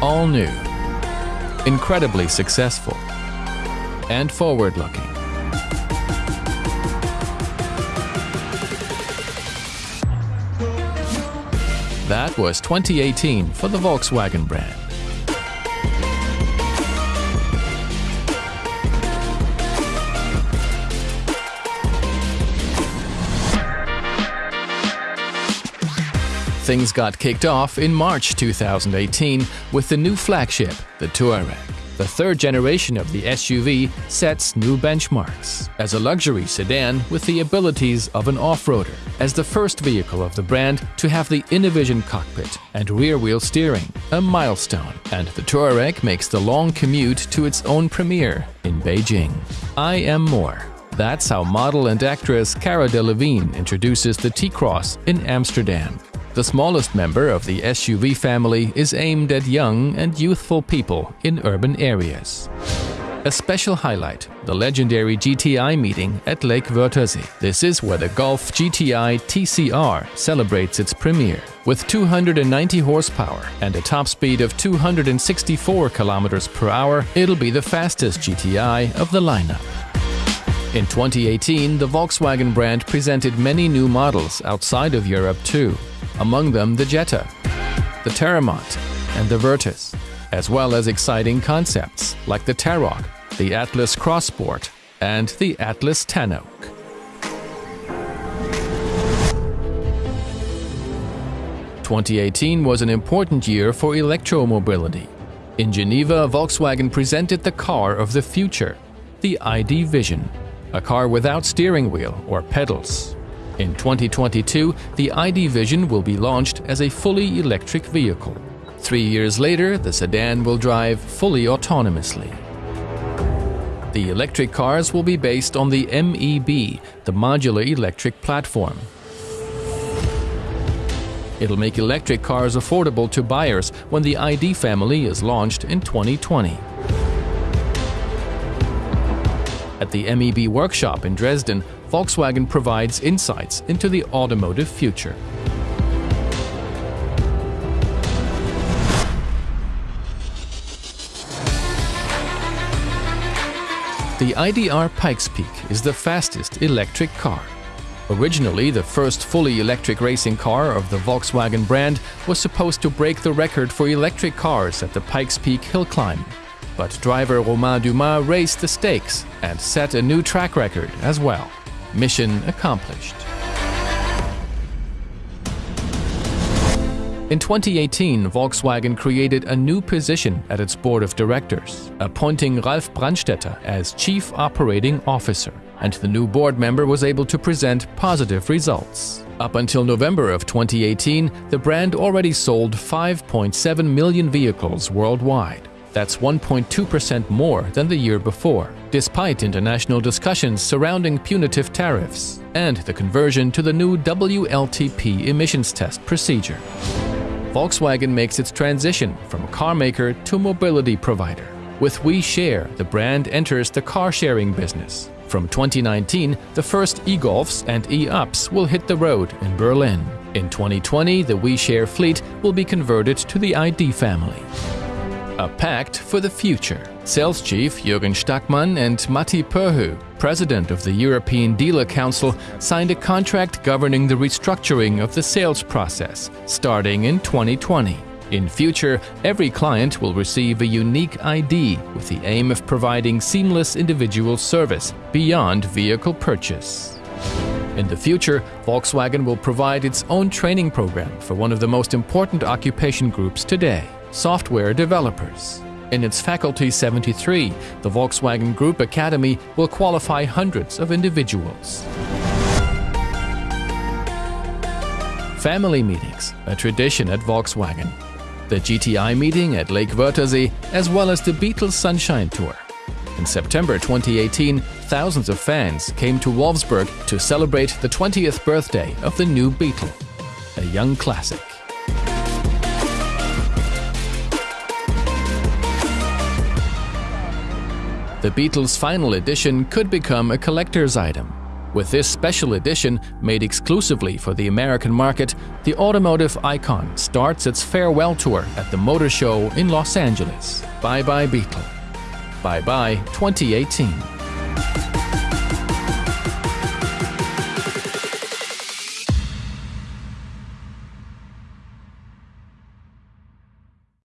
all new, incredibly successful, and forward-looking. That was 2018 for the Volkswagen brand. Things got kicked off in March 2018 with the new flagship, the Touareg. The third generation of the SUV sets new benchmarks as a luxury sedan with the abilities of an off-roader, as the first vehicle of the brand to have the Innovision cockpit and rear-wheel steering, a milestone, and the Touareg makes the long commute to its own premiere in Beijing. I am more. That's how model and actress Cara Delevingne introduces the T-Cross in Amsterdam. The smallest member of the SUV family is aimed at young and youthful people in urban areas. A special highlight, the legendary GTI meeting at Lake Wörthersee. This is where the Golf GTI TCR celebrates its premiere. With 290 horsepower and a top speed of 264 km per hour, it'll be the fastest GTI of the lineup. In 2018, the Volkswagen brand presented many new models outside of Europe too among them the Jetta, the Teramont, and the Virtus, as well as exciting concepts like the Tarok, the Atlas Crossport, and the Atlas Tanoak. Twenty eighteen was an important year for electromobility. In Geneva, Volkswagen presented the car of the future, the ID Vizzion, a car without steering wheel or pedals, in 2022, the ID Vizzion will be launched as a fully electric vehicle. Three years later, the sedan will drive fully autonomously. The electric cars will be based on the MEB, the Modular Electric Platform. It'll make electric cars affordable to buyers when the ID family is launched in 2020. At the MEB workshop in Dresden, Volkswagen provides insights into the automotive future. The IDR Pikes Peak is the fastest electric car. Originally, the first fully electric racing car of the Volkswagen brand was supposed to break the record for electric cars at the Pikes Peak hill climb. But driver Romain Dumas raised the stakes and set a new track record as well. Mission accomplished. In 2018, Volkswagen created a new position at its board of directors, appointing Ralf Brandstätter as Chief Operating Officer, and the new board member was able to present positive results. Up until November of 2018, the brand already sold 5.7 million vehicles worldwide. That's 1.2% more than the year before, despite international discussions surrounding punitive tariffs and the conversion to the new WLTP emissions test procedure. Volkswagen makes its transition from car maker to mobility provider. With WeShare, the brand enters the car-sharing business. From 2019, the first e-Golfs and e-Ups will hit the road in Berlin. In 2020, the WeShare fleet will be converted to the ID family. A pact for the future. Sales chief Jürgen Stackmann and Matti Perhu, president of the European Dealer Council, signed a contract governing the restructuring of the sales process, starting in 2020. In future, every client will receive a unique ID with the aim of providing seamless individual service beyond vehicle purchase. In the future, Volkswagen will provide its own training program for one of the most important occupation groups today software developers. In its Faculty 73, the Volkswagen Group Academy will qualify hundreds of individuals. Family meetings, a tradition at Volkswagen. The GTI meeting at Lake Wörthersee, as well as the Beetle Sunshine Tour. In September 2018, thousands of fans came to Wolfsburg to celebrate the 20th birthday of the new Beetle, a young classic. The Beetle's final edition could become a collector's item. With this special edition, made exclusively for the American market, the automotive icon starts its farewell tour at the Motor Show in Los Angeles. Bye bye Beetle. Bye bye 2018.